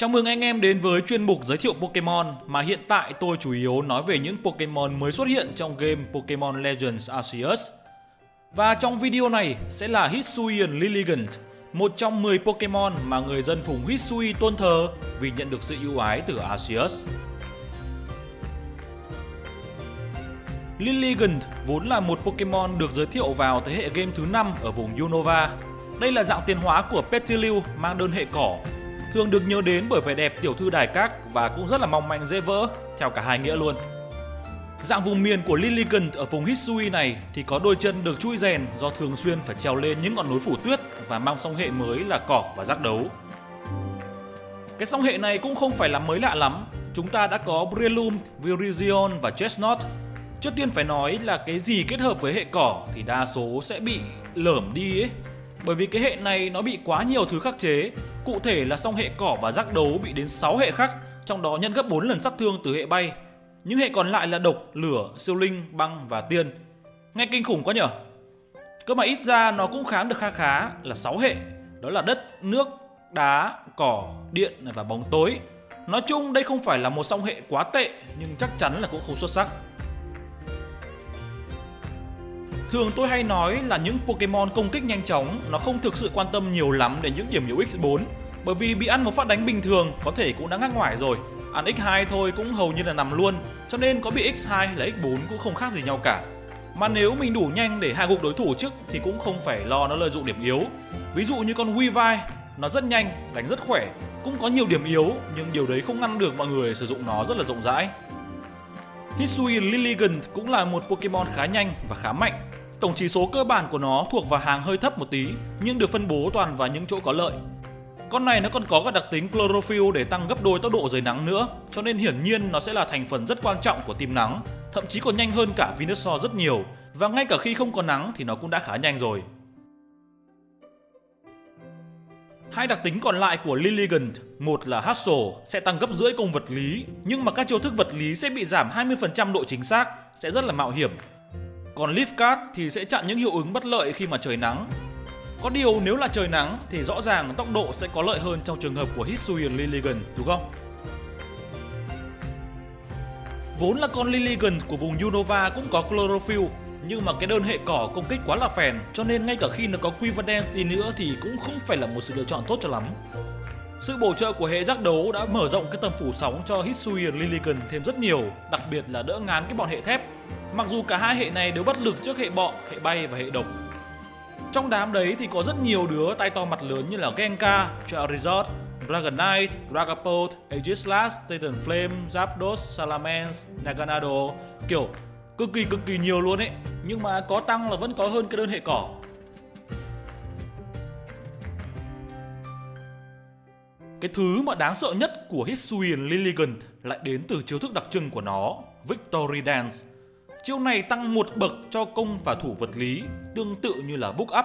Chào mừng anh em đến với chuyên mục giới thiệu Pokemon mà hiện tại tôi chủ yếu nói về những Pokemon mới xuất hiện trong game Pokemon Legends Arceus. Và trong video này sẽ là Hisuian Lilligant, một trong 10 Pokemon mà người dân vùng Hisui tôn thờ vì nhận được sự ưu ái từ Arceus. Lilligant vốn là một Pokemon được giới thiệu vào thế hệ game thứ 5 ở vùng Unova. Đây là dạng tiến hóa của Petilil mang đơn hệ cỏ thường được nhớ đến bởi vẻ đẹp tiểu thư đài các và cũng rất là mong manh dễ vỡ, theo cả hai nghĩa luôn. Dạng vùng miền của Lilligant ở vùng Hisui này thì có đôi chân được chui rèn do thường xuyên phải trèo lên những ngọn núi phủ tuyết và mang song hệ mới là cỏ và giác đấu. Cái song hệ này cũng không phải là mới lạ lắm, chúng ta đã có Breloom, Virizion và Chestnut. Trước tiên phải nói là cái gì kết hợp với hệ cỏ thì đa số sẽ bị lởm đi ấy bởi vì cái hệ này nó bị quá nhiều thứ khắc chế Cụ thể là song hệ cỏ và giác đấu bị đến 6 hệ khắc Trong đó nhân gấp 4 lần sát thương từ hệ bay. Những hệ còn lại là độc, lửa, siêu linh, băng và tiên. Nghe kinh khủng quá nhở? Cơ mà ít ra nó cũng kháng được kha khá là 6 hệ. Đó là đất, nước, đá, cỏ, điện và bóng tối. Nói chung đây không phải là một song hệ quá tệ Nhưng chắc chắn là cũng không xuất sắc. Thường tôi hay nói là những Pokemon công kích nhanh chóng nó không thực sự quan tâm nhiều lắm đến những điểm yếu X4 bởi vì bị ăn một phát đánh bình thường có thể cũng đã ngắc ngoải rồi. Ăn X2 thôi cũng hầu như là nằm luôn Cho nên có bị X2 hay là X4 cũng không khác gì nhau cả. Mà nếu mình đủ nhanh để hạ gục đối thủ trước thì cũng không phải lo nó lợi dụng điểm yếu. Ví dụ như con Weavile Nó rất nhanh, đánh rất khỏe Cũng có nhiều điểm yếu nhưng điều đấy không ngăn được mọi người sử dụng nó rất là rộng rãi. Hisui Lilligant cũng là một Pokemon khá nhanh và khá mạnh. Tổng chỉ số cơ bản của nó thuộc vào hàng hơi thấp một tí, nhưng được phân bố toàn vào những chỗ có lợi. Con này nó còn có các đặc tính chlorophyll để tăng gấp đôi tốc độ dưới nắng nữa, cho nên hiển nhiên nó sẽ là thành phần rất quan trọng của tim nắng, thậm chí còn nhanh hơn cả Venusaur rất nhiều, và ngay cả khi không có nắng thì nó cũng đã khá nhanh rồi. Hai đặc tính còn lại của Lilligant, một là Hustle sẽ tăng gấp rưỡi công vật lý, nhưng mà các chiêu thức vật lý sẽ bị giảm 20% độ chính xác, sẽ rất là mạo hiểm còn Leaf Card thì sẽ chặn những hiệu ứng bất lợi khi mà trời nắng. Có điều nếu là trời nắng thì rõ ràng tốc độ sẽ có lợi hơn trong trường hợp của Hisuian Lilligan đúng không? Vốn là con Lilligan của vùng Unova cũng có Chlorophyll nhưng mà cái đơn hệ cỏ công kích quá là phèn cho nên ngay cả khi nó có Quiverdance đi nữa thì cũng không phải là một sự lựa chọn tốt cho lắm. Sự bổ trợ của hệ giác đấu đã mở rộng cái tầm phủ sóng cho Hisuian Lilligan thêm rất nhiều, đặc biệt là đỡ ngán cái bọn hệ thép Mặc dù cả hai hệ này đều bất lực trước hệ bọ, hệ bay và hệ độc. Trong đám đấy thì có rất nhiều đứa tay to mặt lớn như là Genka, Charizard, Dragonite, Dragapult, Aegislash, Titan Flame, Zapdos, Salamence, Naganado. Kiểu cực kỳ cực kỳ nhiều luôn ấy. Nhưng mà có tăng là vẫn có hơn cái đơn hệ cỏ. Cái thứ mà đáng sợ nhất của Hisuian Lilligant lại đến từ chiêu thức đặc trưng của nó, Victory Dance. Chiêu này tăng một bậc cho công và thủ vật lý, tương tự như là book up.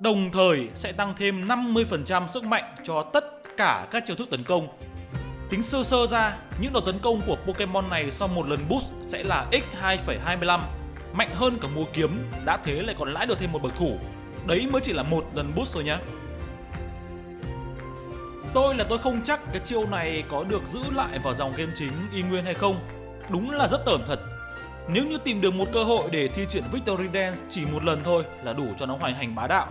Đồng thời sẽ tăng thêm 50% sức mạnh cho tất cả các chiêu thức tấn công. Tính sơ sơ ra, những đợt tấn công của Pokemon này sau một lần boost sẽ là x2,25, mạnh hơn cả múa kiếm, đã thế lại còn lãi được thêm một bậc thủ. Đấy mới chỉ là một lần boost thôi nhá. Tôi là tôi không chắc cái chiêu này có được giữ lại vào dòng game chính y nguyên hay không. Đúng là rất tởm thật nếu như tìm được một cơ hội để thi triển Victory Dance chỉ một lần thôi là đủ cho nó hoành hành bá đạo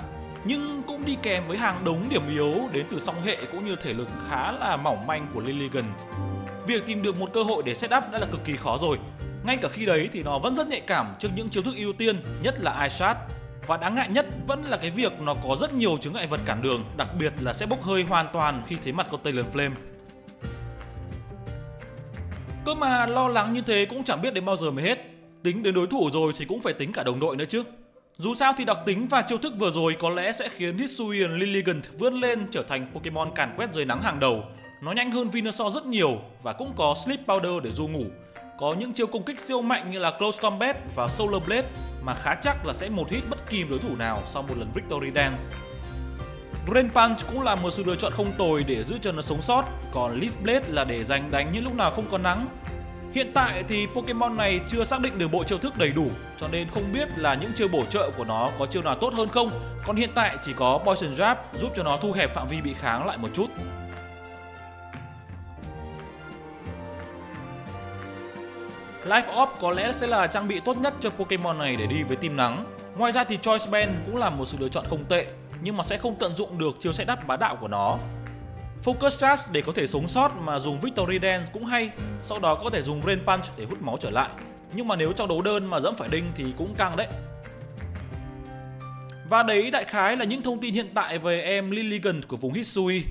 nhưng cũng đi kèm với hàng đống điểm yếu đến từ song hệ cũng như thể lực khá là mỏng manh của Lilligant. Việc tìm được một cơ hội để setup đã là cực kỳ khó rồi. Ngay cả khi đấy thì nó vẫn rất nhạy cảm trước những chiêu thức ưu tiên, nhất là Ice Và đáng ngại nhất vẫn là cái việc nó có rất nhiều chứng ngại vật cản đường, đặc biệt là sẽ bốc hơi hoàn toàn khi thấy mặt con Taylor Flame. Cơ mà lo lắng như thế cũng chẳng biết đến bao giờ mới hết. Tính đến đối thủ rồi thì cũng phải tính cả đồng đội nữa chứ. Dù sao thì đặc tính và chiêu thức vừa rồi có lẽ sẽ khiến Hisuian Lilligant vươn lên trở thành Pokemon càn quét dưới nắng hàng đầu. Nó nhanh hơn Venusaur rất nhiều và cũng có Sleep Powder để du ngủ. Có những chiêu công kích siêu mạnh như là Close Combat và Solar Blade mà khá chắc là sẽ một hit bất kỳ đối thủ nào sau một lần Victory Dance. Drain cũng là một sự lựa chọn không tồi để giữ chân nó sống sót, còn Leafblade là để dành đánh những lúc nào không có nắng. Hiện tại thì Pokemon này chưa xác định được bộ chiêu thức đầy đủ, cho nên không biết là những chiêu bổ trợ của nó có chiêu nào tốt hơn không, còn hiện tại chỉ có Poison Jab giúp cho nó thu hẹp phạm vi bị kháng lại một chút. Life Orb có lẽ sẽ là trang bị tốt nhất cho Pokemon này để đi với team nắng. Ngoài ra thì Choice Band cũng là một sự lựa chọn không tệ nhưng mà sẽ không tận dụng được chiêu setup bá đạo của nó. Focus Charge để có thể sống sót mà dùng Victory Dance cũng hay, sau đó có thể dùng Rain Punch để hút máu trở lại. Nhưng mà nếu trong đấu đơn mà dẫm phải đinh thì cũng căng đấy. Và đấy đại khái là những thông tin hiện tại về em Lilligant của vùng Hisui.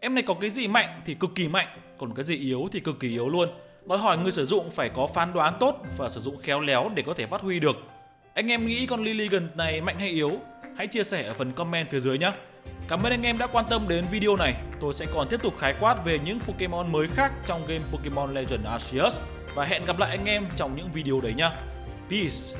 Em này có cái gì mạnh thì cực kỳ mạnh, còn cái gì yếu thì cực kỳ yếu luôn. Đòi hỏi người sử dụng phải có phán đoán tốt và sử dụng khéo léo để có thể phát huy được. Anh em nghĩ con Lilligant này mạnh hay yếu? Hãy chia sẻ ở phần comment phía dưới nhé. Cảm ơn anh em đã quan tâm đến video này. Tôi sẽ còn tiếp tục khái quát về những Pokemon mới khác trong game Pokemon Legend Arceus và hẹn gặp lại anh em trong những video đấy nhé. Peace!